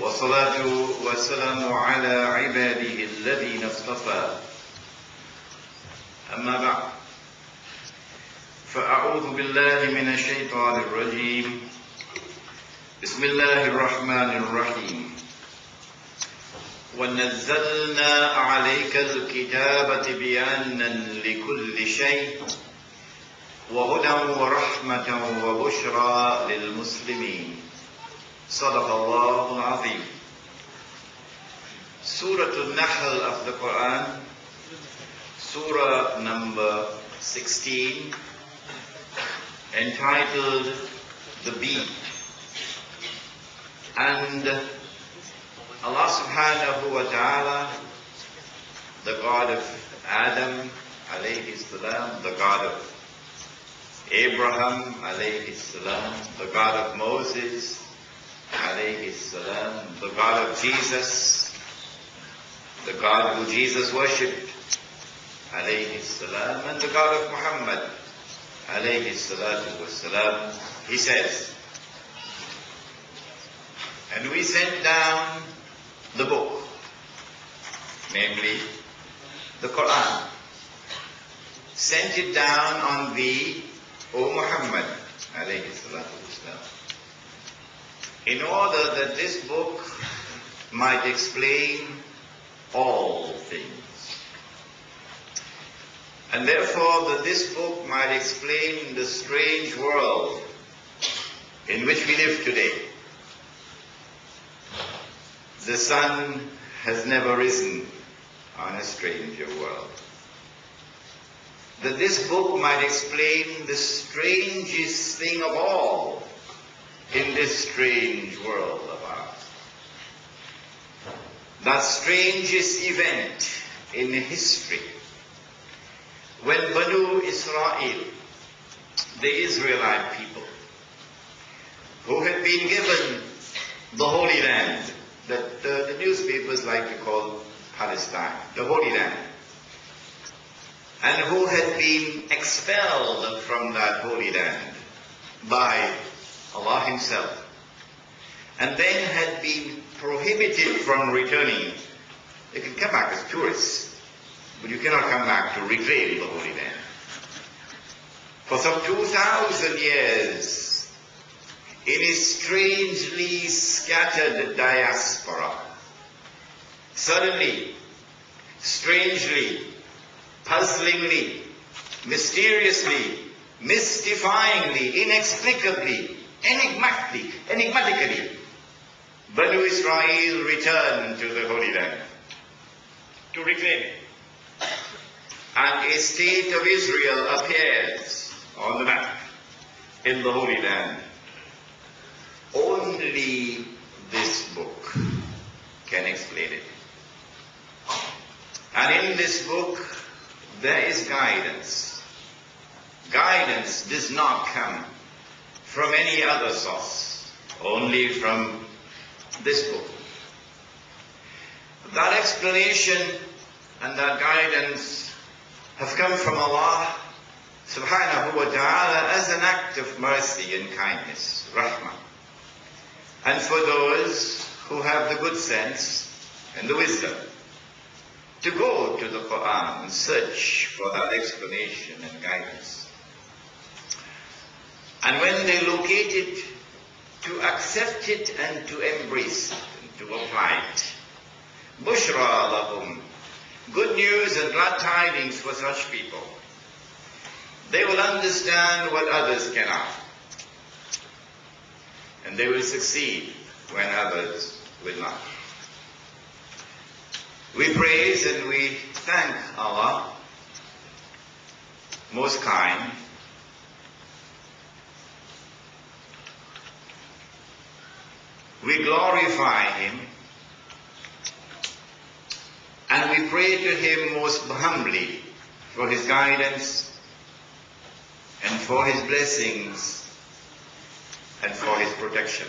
والصلاة والسلام على عباده الذين اصطفى. أما بعد فأعوذ بالله من الشيطان الرجيم. بسم الله الرحمن الرحيم. ونزلنا عليك الكتاب تبيانا لكل شيء وهدى ورحمة وبشرى للمسلمين. صدق الله العظيم Surah Al-Nahl of the Quran, Surah number 16, entitled The Bee. And Allah subhanahu wa ta'ala, the God of Adam alayhi salam, the God of Abraham alayhi salam, the God of Moses alayhi salam, the God of Jesus, the God who Jesus worshipped alayhi salam, and the God of Muhammad alayhi salatu wasalam, he says, and we sent down the book, namely the Quran, sent it down on thee, O Muhammad alayhi salatu wasalam, in order that this book might explain all things. And therefore that this book might explain the strange world in which we live today. The sun has never risen on a stranger world. That this book might explain the strangest thing of all in this strange world of ours. That strangest event in history when Banu Israel, the Israelite people, who had been given the Holy Land, that uh, the newspapers like to call Palestine, the Holy Land, and who had been expelled from that Holy Land by Allah Himself, and then had been prohibited from returning. They can come back as tourists, but you cannot come back to reclaim the Holy Land. For some 2,000 years, in a strangely scattered diaspora, suddenly, strangely, puzzlingly, mysteriously, mystifyingly, inexplicably, enigmatically, enigmatically, Banu Israel returned to the Holy Land to reclaim it. And a state of Israel appears on the map in the Holy Land. Only this book can explain it. And in this book, there is guidance. Guidance does not come from any other source, only from this book. That explanation and that guidance have come from Allah subhanahu wa ta'ala as an act of mercy and kindness, rahmah. And for those who have the good sense and the wisdom to go to the Quran and search for that explanation and guidance. And when they locate it, to accept it and to embrace it and to apply it. Bushra lahum. Good news and glad tidings for such people. They will understand what others cannot. And they will succeed when others will not. We praise and we thank Allah, most kind, we glorify Him and we pray to Him most humbly for His guidance and for His blessings and for His protection.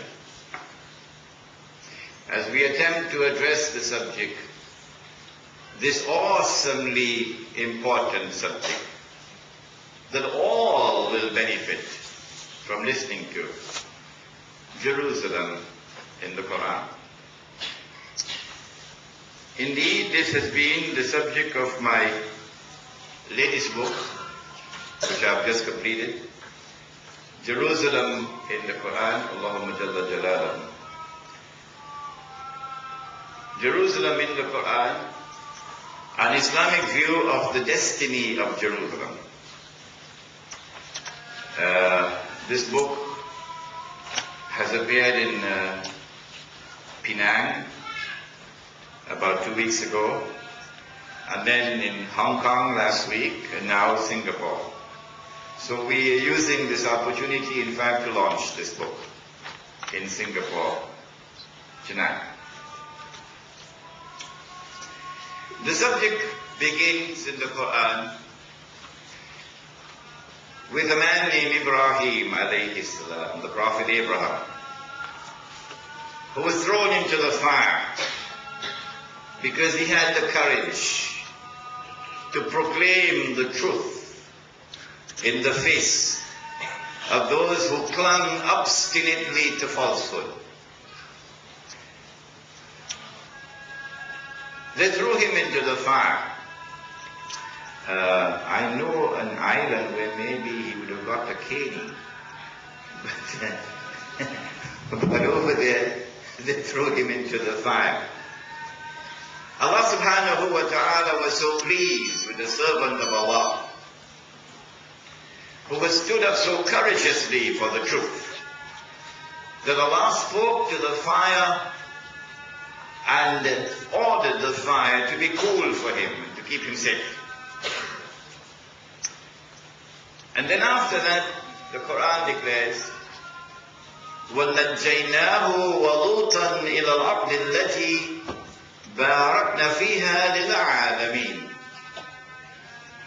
As we attempt to address the subject, this awesomely important subject that all will benefit from listening to, Jerusalem in the Quran. Indeed, this has been the subject of my latest book, which I've just completed. Jerusalem in the Quran, Allahumma Jalla Jalaluhu. Jerusalem in the Quran, an Islamic view of the destiny of Jerusalem. Uh, this book has appeared in uh, Penang about two weeks ago, and then in Hong Kong last week, and now Singapore. So we are using this opportunity, in fact, to launch this book in Singapore tonight. The subject begins in the Quran with a man named Ibrahim alayhi salam, the Prophet Abraham, who was thrown into the fire because he had the courage to proclaim the truth in the face of those who clung obstinately to falsehood. They threw him into the fire. Uh, I know an island where maybe he would have got a caning. But, but over there, they threw him into the fire. Allah subhanahu wa ta'ala was so pleased with the servant of Allah who was stood up so courageously for the truth that Allah spoke to the fire and ordered the fire to be cool for him, to keep him safe. And then after that, the Quran declares, وَنَجَّيْنَاهُ وَلُوطًا إِلَى الْأَرْضِ الَّتِي بَارَكْنَا فِيهَا لِلْعَالَمِينَ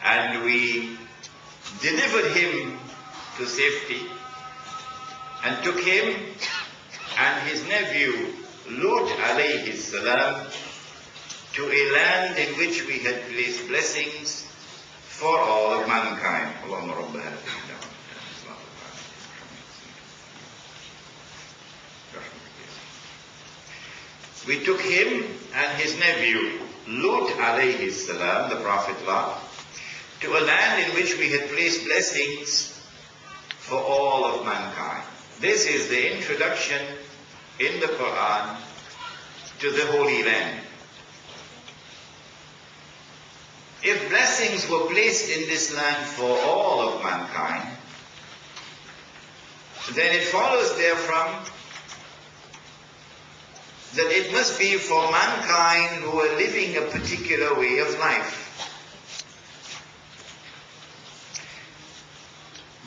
And we delivered him to safety and took him and his nephew Lut alayhi salam to a land in which we had placed blessings for all of mankind. We took him and his nephew, Lut alayhi salam, the Prophet Lot, to a land in which we had placed blessings for all of mankind. This is the introduction in the Quran to the Holy Land. If blessings were placed in this land for all of mankind, then it follows therefrom that it must be for mankind who are living a particular way of life.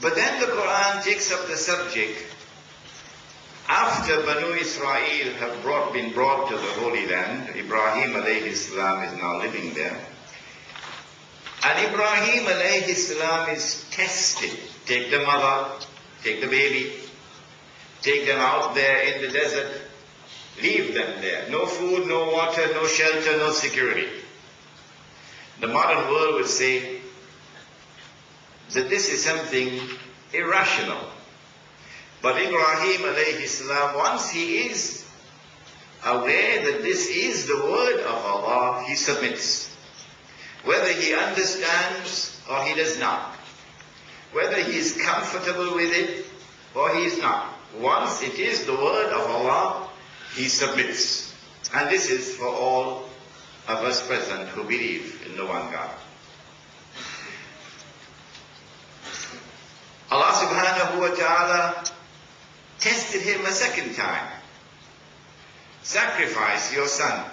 But then the Quran takes up the subject after Banu Israel have brought, been brought to the Holy Land. Ibrahim alayhi salam is now living there. And Ibrahim alayhi salam is tested. Take the mother, take the baby, take them out there in the desert, leave them there. No food, no water, no shelter, no security. The modern world would say that this is something irrational. But Ibrahim alayhi salam, once he is aware that this is the word of Allah, he submits. Whether he understands or he does not. Whether he is comfortable with it or he is not. Once it is the word of Allah, he submits. And this is for all of us present who believe in the one God. Allah subhanahu wa ta'ala tested him a second time. Sacrifice your son.